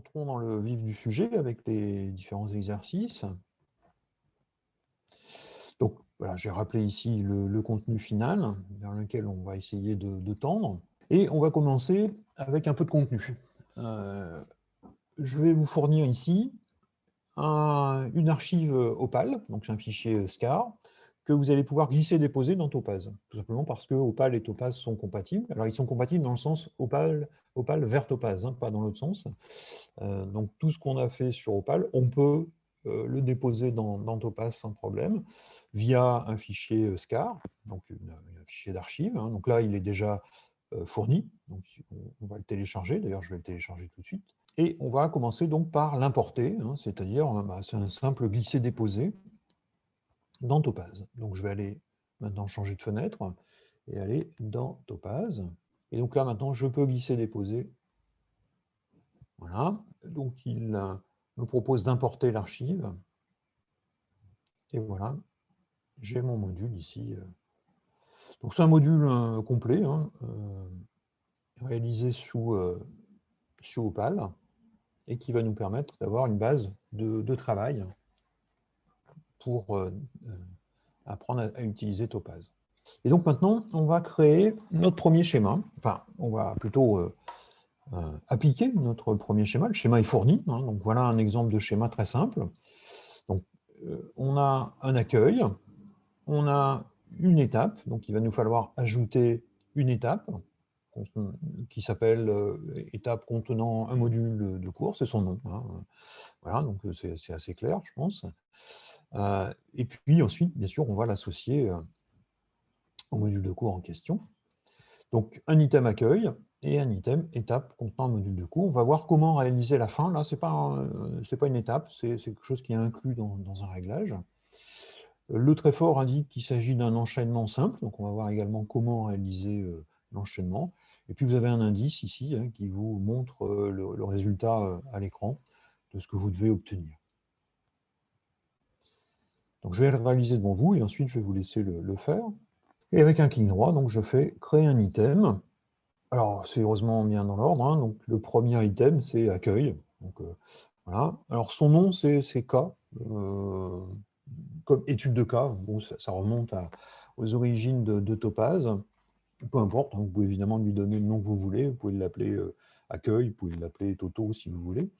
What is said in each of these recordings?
entrons dans le vif du sujet avec les différents exercices. Donc, voilà, j'ai rappelé ici le, contenu final vers lequel on va essayer de, tendre. Et on va commencer avec un peu de contenu. Euh, je vais vous fournir ici une archive Opal, donc c'est un fichier SCAR, que vous allez pouvoir glisser-déposer dans Topaz, tout simplement parce que Opal et Topaz sont compatibles. Alors, ils sont compatibles dans le sens Opal, Opal vers Topaz, hein, pas dans l'autre sens. Euh, donc, tout ce qu'on a fait sur Opal, on peut euh, le déposer dans, Topaz sans problème, via un fichier euh, SCAR, donc un fichier d'archive. Hein. Donc là, il est déjà fourni, donc on va le télécharger, d'ailleurs je vais le télécharger tout de suite. Et on va commencer donc par l'importer, hein, c'est-à-dire bah, c'est un simple glisser-déposer dans Topaz. Donc je vais aller maintenant changer de fenêtre et aller dans Topaz. Et donc là maintenant je peux glisser déposer. Voilà. Donc il euh, me propose d'importer l'archive. Et voilà, j'ai mon module ici. Euh. Donc c'est un module euh, complet, hein, réalisé sous, sous Opal, et qui va nous permettre d'avoir une base de travail pour euh, euh, apprendre à, utiliser Topaz. Et donc maintenant, on va créer notre premier schéma. Enfin, on va plutôt euh, appliquer notre premier schéma. Le schéma est fourni. Hein. donc voilà un exemple de schéma très simple. On a un accueil, on a une étape, donc il va nous falloir ajouter une étape qui s'appelle étape contenant un module de cours, c'est son nom. Hein. Voilà, donc c'est assez clair, je pense. Euh, et puis ensuite, bien sûr, on va l'associer euh, au module de cours en question. Donc, un item accueil et un item étape contenant un module de cours. On va voir comment réaliser la fin. Là, ce n'est pas, pas une étape, c'est quelque chose qui est inclus dans, un réglage. Le très fort indique qu'il s'agit d'un enchaînement simple, donc on va voir également comment réaliser euh, l'enchaînement. Et puis vous avez un indice ici hein, qui vous montre le résultat à l'écran de ce que vous devez obtenir. Je vais le réaliser devant vous et ensuite, je vais vous laisser le, faire. Et avec un clic droit, donc, je fais « Créer un item ». Alors, c'est heureusement bien dans l'ordre. Hein. Donc, le premier item, c'est « Accueil donc, euh. Alors, son nom, c'est K, euh, comme étude de cas. Ça, remonte aux origines de, Topaz. Peu importe, hein. vous pouvez évidemment lui donner le nom que vous voulez. Vous pouvez l'appeler euh, Accueil, vous pouvez l'appeler Toto si vous voulez.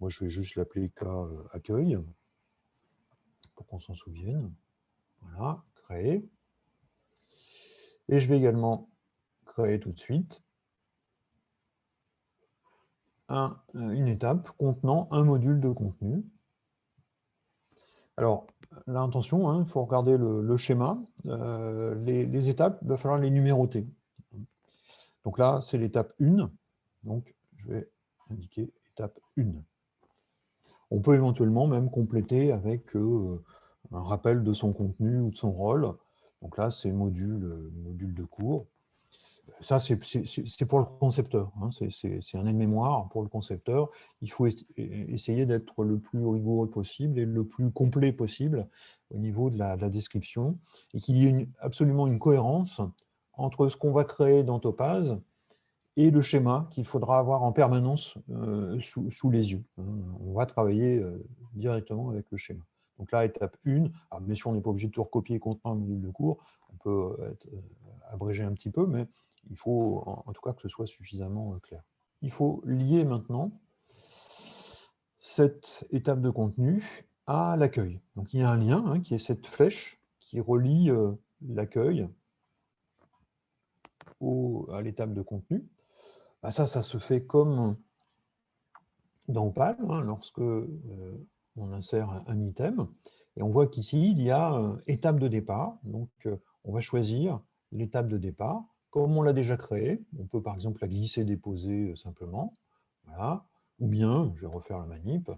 Moi, je vais juste l'appeler K Accueil pour qu'on s'en souvienne. Voilà, créer. Et je vais également créer tout de suite un, une étape contenant un module de contenu. Alors, l'intention, il hein, faut regarder le, schéma. Euh, les, les, étapes, il va falloir les numéroter. Donc là, c'est l'étape 1. Donc, je vais indiquer étape 1. On peut éventuellement même compléter avec euh, un rappel de son contenu ou de son rôle. Donc là, c'est module, euh, module de cours. Ça, c'est pour le concepteur. Hein. C'est un aide-mémoire pour le concepteur. Il faut essayer d'être le plus rigoureux possible et le plus complet possible au niveau de la, description et qu'il y ait absolument une cohérence entre ce qu'on va créer dans Topaz et le schéma qu'il faudra avoir en permanence euh, sous, les yeux. Hein. On va travailler euh, directement avec le schéma. Donc là, étape 1, alors bien sûr, on n'est pas obligé de tout recopier contenant un module de cours, on peut euh, abréger un petit peu, mais il faut en, tout cas que ce soit suffisamment clair. Il faut lier maintenant cette étape de contenu à l'accueil. Donc il y a un lien hein, qui est cette flèche qui relie l'accueil à l'étape de contenu. Bah, ça, ça se fait comme dans Opal, hein, lorsque euh, on insère un, item. Et on voit qu'ici, il y a euh, étape de départ. Donc, euh, on va choisir l'étape de départ. Comme on l'a déjà créé, on peut par exemple la glisser, déposer simplement. Voilà. Ou bien, je vais refaire la manip,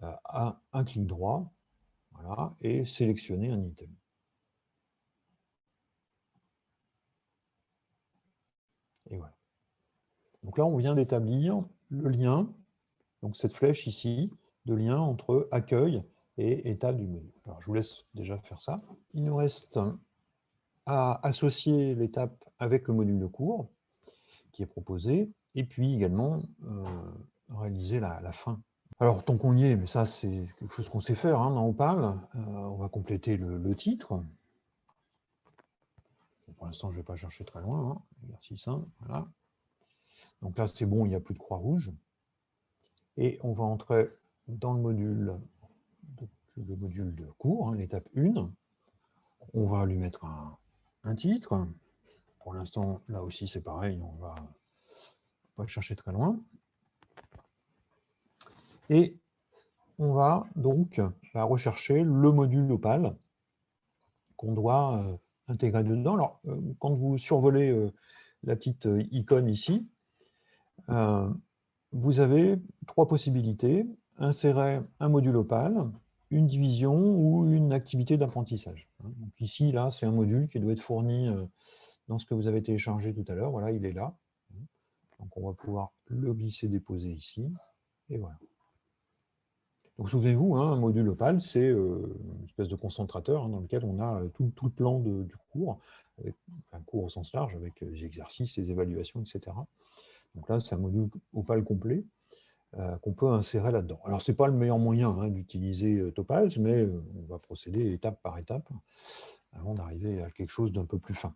à un clic droit voilà, et sélectionner un item. Et voilà. Donc là, on vient d'établir le lien, donc cette flèche ici, de lien entre accueil et état du module. Alors, je vous laisse déjà faire ça. Il nous reste à associer l'étape avec le module de cours qui est proposé, et puis également euh, réaliser la, fin. Alors, tant qu'on y est, mais ça, c'est quelque chose qu'on sait faire hein, dans Opal, on va compléter le, titre. Pour l'instant, je ne vais pas chercher très loin. Hein. Exercice 1, voilà. Donc là, c'est bon, il n'y a plus de croix rouge. Et on va entrer dans le module le module de cours, hein, l'étape 1. On va lui mettre un, titre. Pour l'instant, là aussi, c'est pareil, on va pas chercher très loin. Et on va donc rechercher le module Opal qu'on doit euh, intégrer dedans. Alors, euh, quand vous survolez euh, la petite icône ici, vous avez trois possibilités. Insérer un module Opal, une division ou une activité d'apprentissage. Hein. Ici, là, c'est un module qui doit être fourni euh, dans ce que vous avez téléchargé tout à l'heure. Voilà, il est là. Donc on va pouvoir le glisser, déposer ici. Et voilà. Donc souvenez-vous, hein, un module Opal, c'est euh, une espèce de concentrateur hein, dans lequel on a euh, tout, le plan du cours, un cours au sens large, avec les exercices, les évaluations, etc. Donc là, c'est un module Opal complet. Euh, qu'on peut insérer là-dedans. Alors, ce n'est pas le meilleur moyen hein, d'utiliser euh, Topaz, mais euh, on va procéder étape par étape avant d'arriver à quelque chose d'un peu plus fin.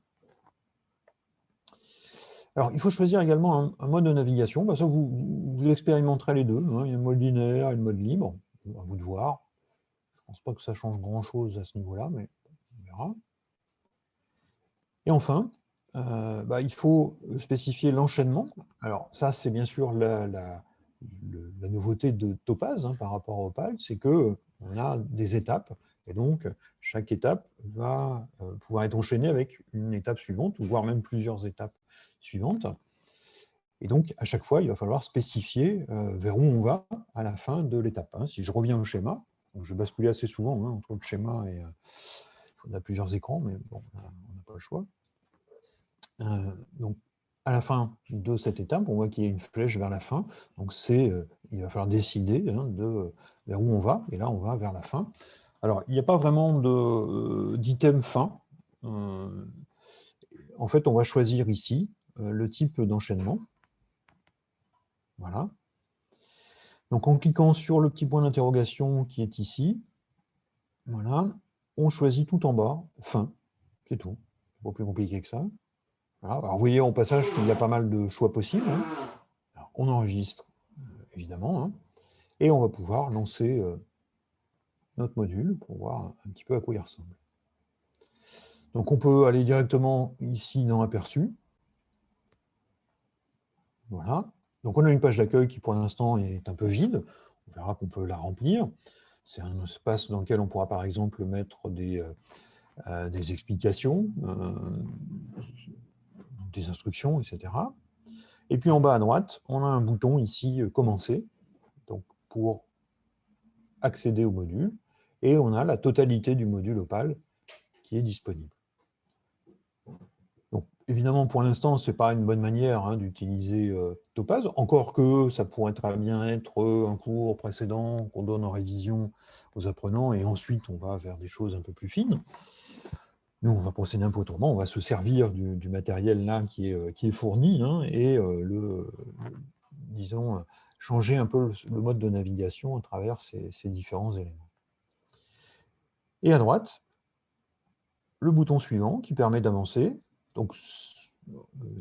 Alors, il faut choisir également un, mode de navigation. Bah, ça, vous, expérimenterez les deux. Hein. Il y a un mode linéaire et le mode libre. à vous de voir. Je ne pense pas que ça change grand-chose à ce niveau-là, mais on verra. Et enfin, bah, il faut spécifier l'enchaînement. Alors, ça, c'est bien sûr la nouveauté de Topaz hein, par rapport à Opal, c'est qu'on a des étapes, et donc chaque étape va euh, pouvoir être enchaînée avec une étape suivante, ou voire même plusieurs étapes suivantes. Et donc, à chaque fois, il va falloir spécifier euh, vers où on va à la fin de l'étape. Hein. Si je reviens au schéma, je basculer assez souvent hein, entre le schéma et... Euh, on a plusieurs écrans, mais bon, on n'a pas le choix. Donc, à la fin de cette étape, on voit qu'il y a une flèche vers la fin. Donc, c'est, euh, il va falloir décider hein, de vers où on va. Et là, on va vers la fin. Alors, il n'y a pas vraiment euh, d'item fin. Euh, en fait, on va choisir ici le type d'enchaînement. Voilà. Donc, en cliquant sur le petit point d'interrogation qui est ici, voilà, on choisit tout en bas, fin. C'est tout. Pas plus compliqué que ça vous voyez au passage qu'il y a pas mal de choix possibles. Hein. on enregistre, euh, évidemment, hein, et on va pouvoir lancer euh, notre module pour voir un petit peu à quoi il ressemble. Donc on peut aller directement ici dans Aperçu. Voilà. Donc on a une page d'accueil qui pour l'instant est un peu vide. On verra qu'on peut la remplir. C'est un espace dans lequel on pourra par exemple mettre des, euh, des explications, instructions, etc. Et puis en bas à droite, on a un bouton ici euh, « Commencer », donc pour accéder au module, et on a la totalité du module Opal qui est disponible. Donc, évidemment, pour l'instant, ce n'est pas une bonne manière hein, d'utiliser euh, Topaz, encore que ça pourrait très bien être euh, un cours précédent qu'on donne en révision aux apprenants, et ensuite on va vers des choses un peu plus fines. Nous, on va procéder un peu autrement, on va se servir du, matériel là qui est, euh, fourni hein, et euh, le, disons, changer un peu le, mode de navigation à travers ces, différents éléments. Et à droite, le bouton suivant qui permet d'avancer. Donc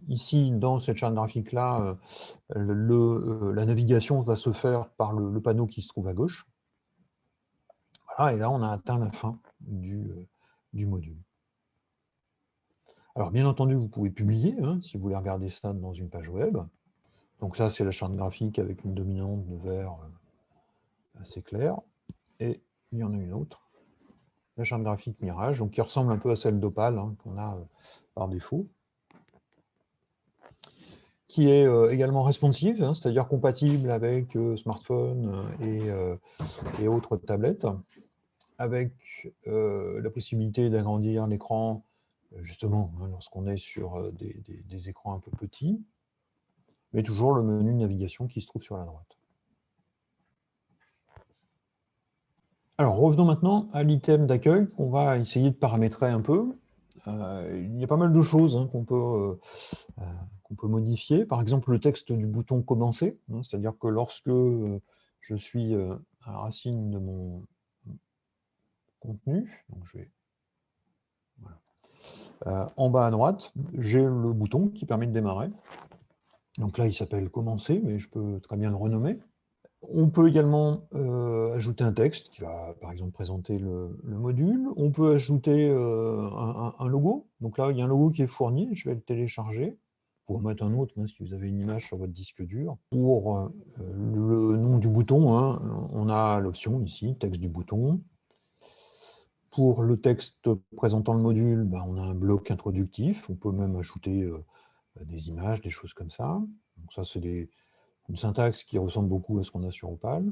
ici, dans cette charte graphique-là, euh, la navigation va se faire par le, panneau qui se trouve à gauche. Voilà, et là, on a atteint la fin du module. Alors, bien entendu, vous pouvez publier, hein, si vous voulez regarder ça dans une page web. Donc ça, c'est la charte graphique avec une dominante de vert euh, assez claire. Et il y en a une autre, la charte graphique Mirage, donc qui ressemble un peu à celle d'Opal, hein, qu'on a euh, par défaut, qui est euh, également responsive, hein, c'est-à-dire compatible avec smartphone et, et, autres tablettes, avec la possibilité d'agrandir l'écran justement, hein, lorsqu'on est sur euh, des, écrans un peu petits, mais toujours le menu navigation qui se trouve sur la droite. Alors, revenons maintenant à l'item d'accueil qu'on va essayer de paramétrer un peu. Euh, il y a pas mal de choses hein, qu'on peut, euh, qu'on peut modifier. Par exemple, le texte du bouton « Commencer hein, c'est-à-dire que lorsque je suis à la racine de mon contenu, donc je vais en bas à droite, j'ai le bouton qui permet de démarrer. Donc là, il s'appelle « Commencer », mais je peux très bien le renommer. On peut également euh, ajouter un texte qui va, par exemple, présenter le, module. On peut ajouter euh, un, logo. Donc là, il y a un logo qui est fourni. Je vais le télécharger. En mettre un autre hein, si vous avez une image sur votre disque dur. Pour euh, le nom du bouton, hein, on a l'option ici, texte du bouton. Pour le texte présentant le module, ben, on a un bloc introductif. On peut même ajouter des images, des choses comme ça. Donc ça, c'est une syntaxe qui ressemble beaucoup à ce qu'on a sur Opal.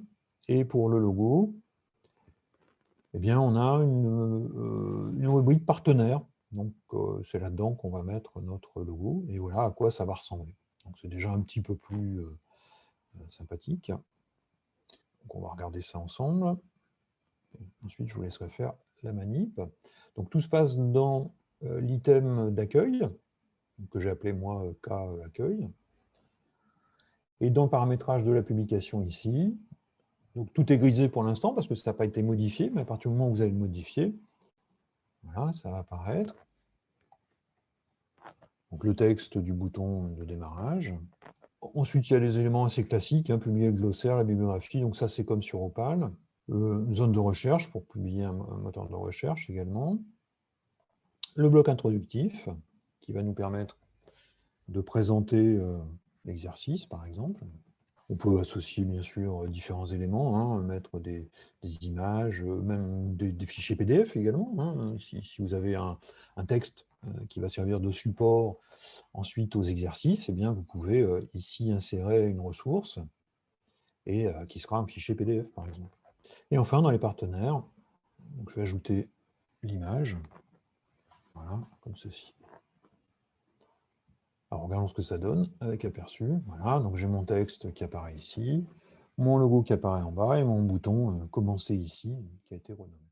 Et pour le logo, eh bien, on a une, euh, rubrique partenaire. Donc, euh, c'est là-dedans qu'on va mettre notre logo. Et voilà à quoi ça va ressembler. Donc, c'est déjà un petit peu plus euh, sympathique. On va regarder ça ensemble. ensuite, je vous laisserai faire la manip. Donc, tout se passe dans l'item d'accueil, que j'ai appelé moi K accueil. Et dans le paramétrage de la publication ici, donc tout est grisé pour l'instant parce que ça n'a pas été modifié, mais à partir du moment où vous allez le modifier, ça va apparaître. Donc le texte du bouton de démarrage. Ensuite, il y a les éléments assez classiques, hein, publier le glossaire, la bibliographie, donc ça c'est comme sur Opal. Euh, zone de recherche pour publier un, moteur de recherche également. Le bloc introductif qui va nous permettre de présenter euh, l'exercice, par exemple. On peut associer, bien sûr, différents éléments, hein, mettre des, images, même des, fichiers PDF également. Hein. Si, vous avez un, texte euh, qui va servir de support ensuite aux exercices, eh bien, vous pouvez euh, ici insérer une ressource et euh, qui sera un fichier PDF, par exemple. Et enfin, dans les partenaires, je vais ajouter l'image, voilà, comme ceci. Alors, regardons ce que ça donne avec aperçu. Voilà, donc j'ai mon texte qui apparaît ici, mon logo qui apparaît en bas et mon bouton euh, commencer ici qui a été renommé.